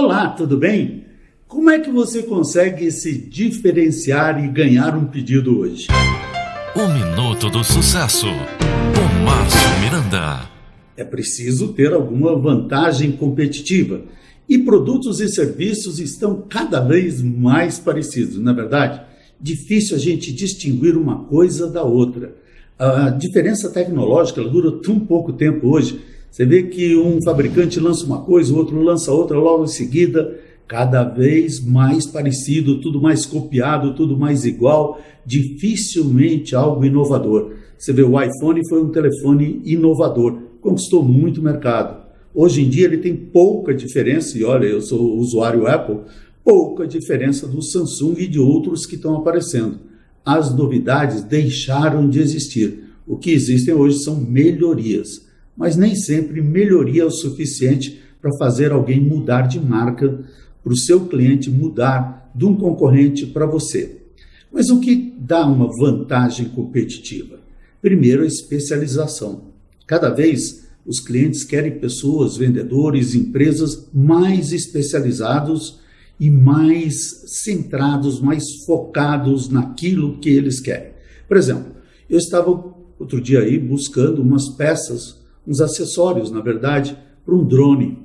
Olá, tudo bem? Como é que você consegue se diferenciar e ganhar um pedido hoje? O Minuto do Sucesso, com Márcio Miranda. É preciso ter alguma vantagem competitiva. E produtos e serviços estão cada vez mais parecidos, na é verdade? Difícil a gente distinguir uma coisa da outra. A diferença tecnológica dura tão pouco tempo hoje você vê que um fabricante lança uma coisa, o outro lança outra logo em seguida, cada vez mais parecido, tudo mais copiado, tudo mais igual, dificilmente algo inovador. Você vê, o iPhone foi um telefone inovador, conquistou muito mercado. Hoje em dia ele tem pouca diferença, e olha, eu sou usuário Apple, pouca diferença do Samsung e de outros que estão aparecendo. As novidades deixaram de existir. O que existem hoje são melhorias mas nem sempre melhoria é o suficiente para fazer alguém mudar de marca, para o seu cliente mudar de um concorrente para você. Mas o que dá uma vantagem competitiva? Primeiro, a especialização. Cada vez os clientes querem pessoas, vendedores, empresas mais especializados e mais centrados, mais focados naquilo que eles querem. Por exemplo, eu estava outro dia aí buscando umas peças uns acessórios, na verdade, para um drone.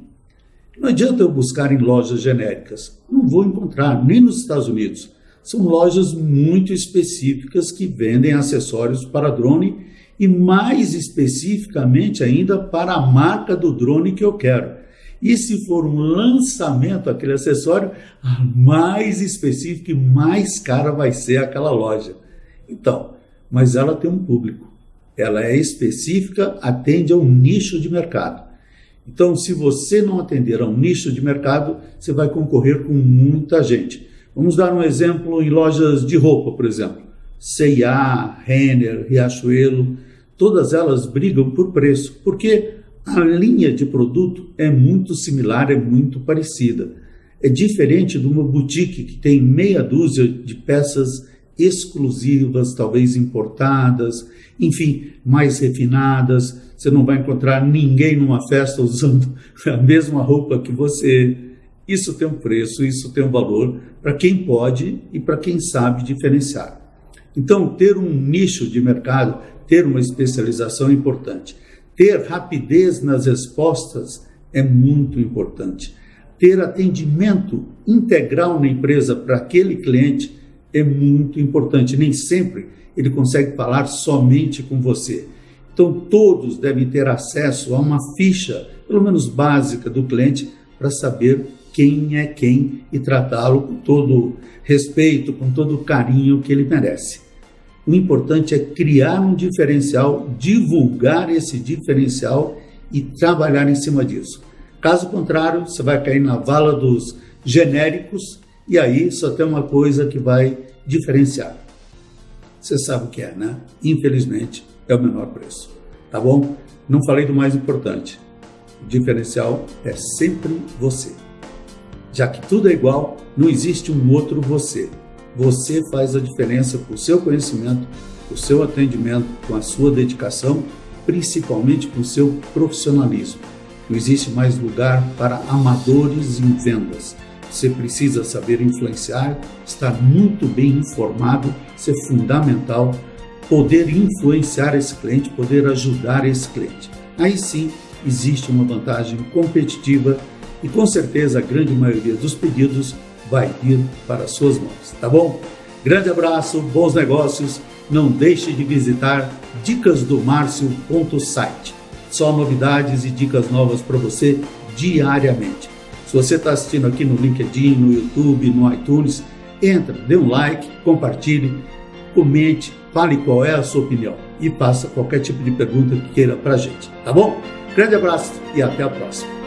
Não adianta eu buscar em lojas genéricas, não vou encontrar, nem nos Estados Unidos. São lojas muito específicas que vendem acessórios para drone e mais especificamente ainda para a marca do drone que eu quero. E se for um lançamento aquele acessório, mais específico e mais cara vai ser aquela loja. Então, mas ela tem um público ela é específica, atende a um nicho de mercado. Então, se você não atender a um nicho de mercado, você vai concorrer com muita gente. Vamos dar um exemplo em lojas de roupa, por exemplo. C&A, Renner, Riachuelo, todas elas brigam por preço, porque a linha de produto é muito similar, é muito parecida. É diferente de uma boutique que tem meia dúzia de peças exclusivas, talvez importadas, enfim, mais refinadas. Você não vai encontrar ninguém numa festa usando a mesma roupa que você. Isso tem um preço, isso tem um valor para quem pode e para quem sabe diferenciar. Então, ter um nicho de mercado, ter uma especialização é importante. Ter rapidez nas respostas é muito importante. Ter atendimento integral na empresa para aquele cliente é muito importante. Nem sempre ele consegue falar somente com você. Então, todos devem ter acesso a uma ficha, pelo menos básica, do cliente para saber quem é quem e tratá-lo com todo respeito, com todo carinho que ele merece. O importante é criar um diferencial, divulgar esse diferencial e trabalhar em cima disso. Caso contrário, você vai cair na vala dos genéricos e aí só tem uma coisa que vai diferenciar. Você sabe o que é, né? Infelizmente, é o menor preço. Tá bom? Não falei do mais importante. O diferencial é sempre você. Já que tudo é igual, não existe um outro você. Você faz a diferença com o seu conhecimento, com o seu atendimento, com a sua dedicação, principalmente com o seu profissionalismo. Não existe mais lugar para amadores em vendas. Você precisa saber influenciar, estar muito bem informado, ser é fundamental, poder influenciar esse cliente, poder ajudar esse cliente. Aí sim existe uma vantagem competitiva e com certeza a grande maioria dos pedidos vai vir para suas mãos, tá bom? Grande abraço, bons negócios. Não deixe de visitar dicasdomarcio.site. Só novidades e dicas novas para você diariamente. Se você está assistindo aqui no LinkedIn, no YouTube, no iTunes, entra, dê um like, compartilhe, comente, fale qual é a sua opinião e faça qualquer tipo de pergunta que queira para a gente, tá bom? Grande abraço e até a próxima.